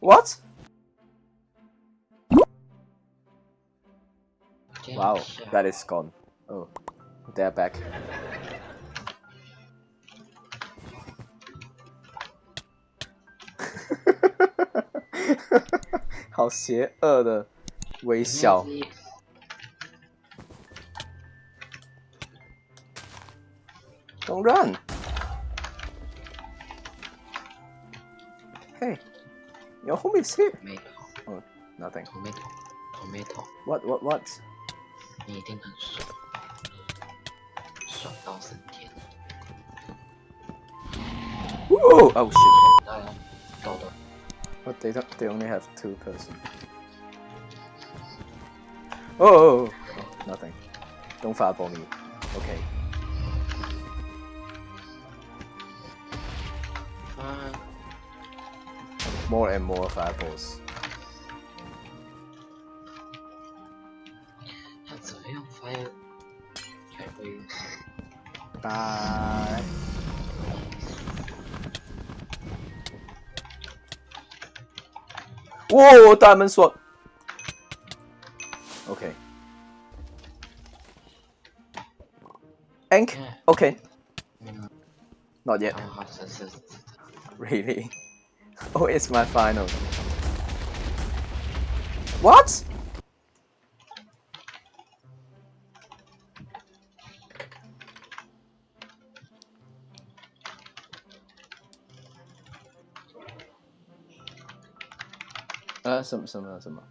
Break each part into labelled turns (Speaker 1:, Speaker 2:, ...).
Speaker 1: What?
Speaker 2: 这
Speaker 1: Wow,
Speaker 2: 样下
Speaker 1: that is gone. Oh, they're back. 好邪恶的微笑。 Don't run. Hey, your home is here.
Speaker 2: 没头
Speaker 1: Oh, nothing.
Speaker 2: 头没头头没头，
Speaker 1: What? What? What?
Speaker 2: 你一定很爽，爽到升天。
Speaker 1: Whoa! Oh shit!
Speaker 2: 当然，豆豆
Speaker 1: But they don't. They only have two person. Oh, oh, oh, oh, nothing. Don't fireball me. Okay. more and more fireballs.
Speaker 2: That's a real fire.
Speaker 1: Bye. Whoa, diamond sword. Okay. Ink? Okay. Not yet.
Speaker 2: Oh,
Speaker 1: really? Oh, it's my final. What? Uh, 什么什么什么？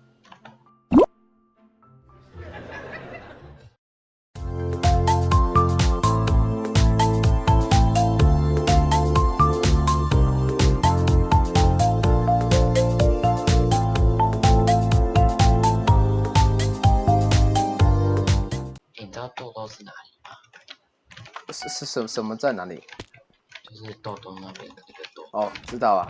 Speaker 2: 是哪里吗？
Speaker 1: 是是什什么在哪里？
Speaker 2: 就是豆豆那边的那个豆。
Speaker 1: 哦，知道啊。